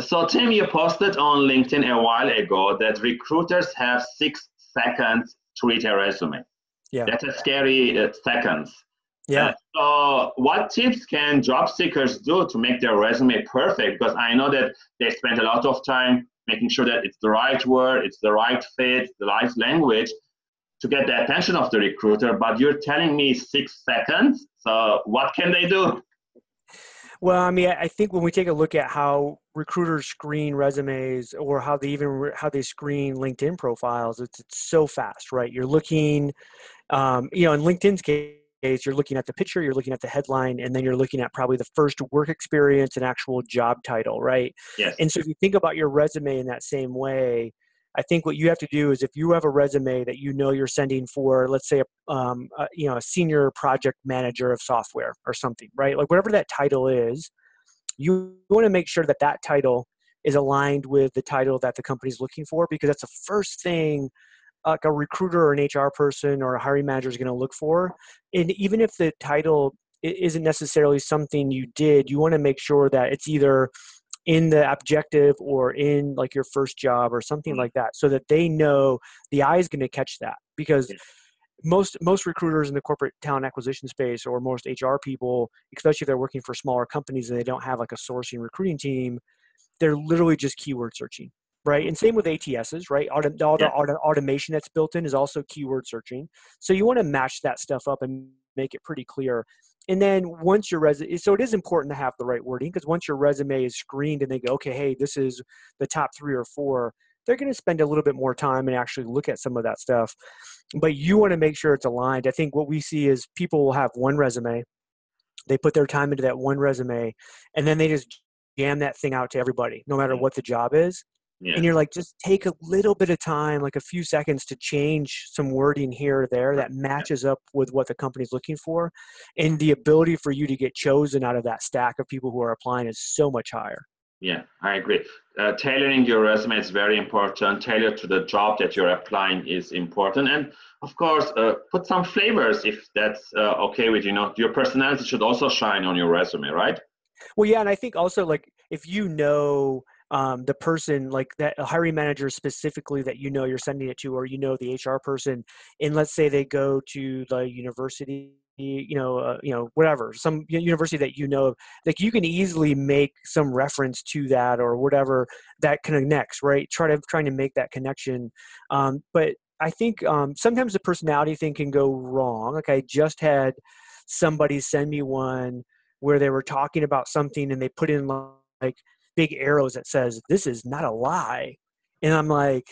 So Tim, you posted on LinkedIn a while ago that recruiters have six seconds to read a resume. Yeah. That's a scary uh, seconds. Yeah. Uh, so what tips can job seekers do to make their resume perfect? Because I know that they spend a lot of time making sure that it's the right word, it's the right fit, the right language to get the attention of the recruiter. But you're telling me six seconds. So what can they do? Well, I mean, I think when we take a look at how recruiters screen resumes or how they even how they screen LinkedIn profiles, it's, it's so fast, right? You're looking, um, you know, in LinkedIn's case you're looking at the picture, you're looking at the headline, and then you're looking at probably the first work experience and actual job title, right? Yes. And so if you think about your resume in that same way, I think what you have to do is if you have a resume that you know you're sending for, let's say, a, um, a, you know, a senior project manager of software or something, right? Like whatever that title is, you want to make sure that that title is aligned with the title that the company's looking for because that's the first thing like a recruiter or an HR person or a hiring manager is going to look for. And even if the title isn't necessarily something you did, you want to make sure that it's either in the objective or in like your first job or something Mm-hmm. like that so that they know the eye is going to catch that because most most recruiters in the corporate talent acquisition space or most HR people especially if they're working for smaller companies and they don't have like a sourcing recruiting team they're literally just keyword searching right? And same with ATSs, right? Auto, all the Yeah. auto, automation that's built in is also keyword searching. So you want to match that stuff up and make it pretty clear. And then once your resume, so it is important to have the right wording because once your resume is screened and they go, okay, hey, this is the top three or four, they're going to spend a little bit more time and actually look at some of that stuff. But you want to make sure it's aligned. I think what we see is people will have one resume, they put their time into that one resume, and then they just jam that thing out to everybody, no matter what the job is Yeah. and you're like just take a little bit of time like a few seconds to change some wording here or there that matches up with what the company's looking for and the ability for you to get chosen out of that stack of people who are applying is so much higher Yeah, I agree. Uh, tailoring your resume is very important. Tailor to the job that you're applying is important, and of course, uh, put some flavors if that's uh, okay with you. Know your personality should also shine on your resume, right? well yeah and i think also like if you know um, the person like that hiring manager specifically that you know you're sending it to or you know the hr person and let's say they go to the university you know uh, you know whatever some university that you know like you can easily make some reference to that or whatever that connects right? Try to trying to make that connection um, but i think um, sometimes the personality thing can go wrong like i just had somebody send me one where they were talking about something and they put in like big arrows that says this is not a lie and i'm like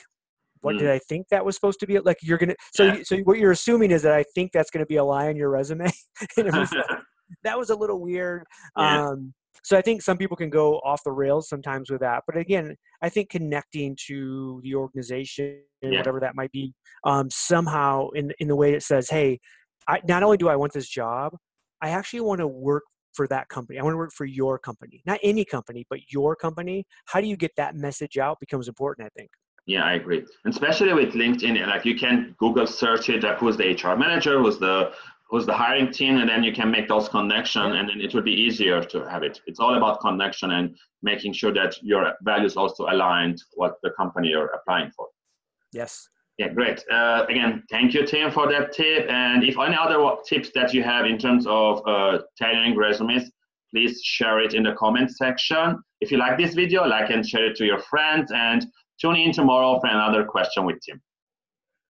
what Mm. did i think that was supposed to be like you're gonna so Yeah. so what you're assuming is that i think that's gonna be a lie on your resume and it was like, that was a little weird Yeah. um so i think some people can go off the rails sometimes with that but again i think connecting to the organization Yeah. whatever that might be um somehow in in the way it says hey I, not only do i want this job i actually want to work for that company i want to work for your company not any company but your company how do you get that message out becomes important i think Yeah, I agree. And especially with LinkedIn, eh, like you can Google search it, like who's the HR manager, who's the who's the hiring team, and then you can make those connections, and then it will be easier to have it. It's all about connection and making sure that your values also aligned what the company you're applying for. yes Yeah, great. Uh, again, thank you, Tim, for that tip. And if any other tips that you have in terms of uh, tailoring resumes, please share it in the comment section. If you like this video, like and share it to your friends, and tune in tomorrow for another question with Tim.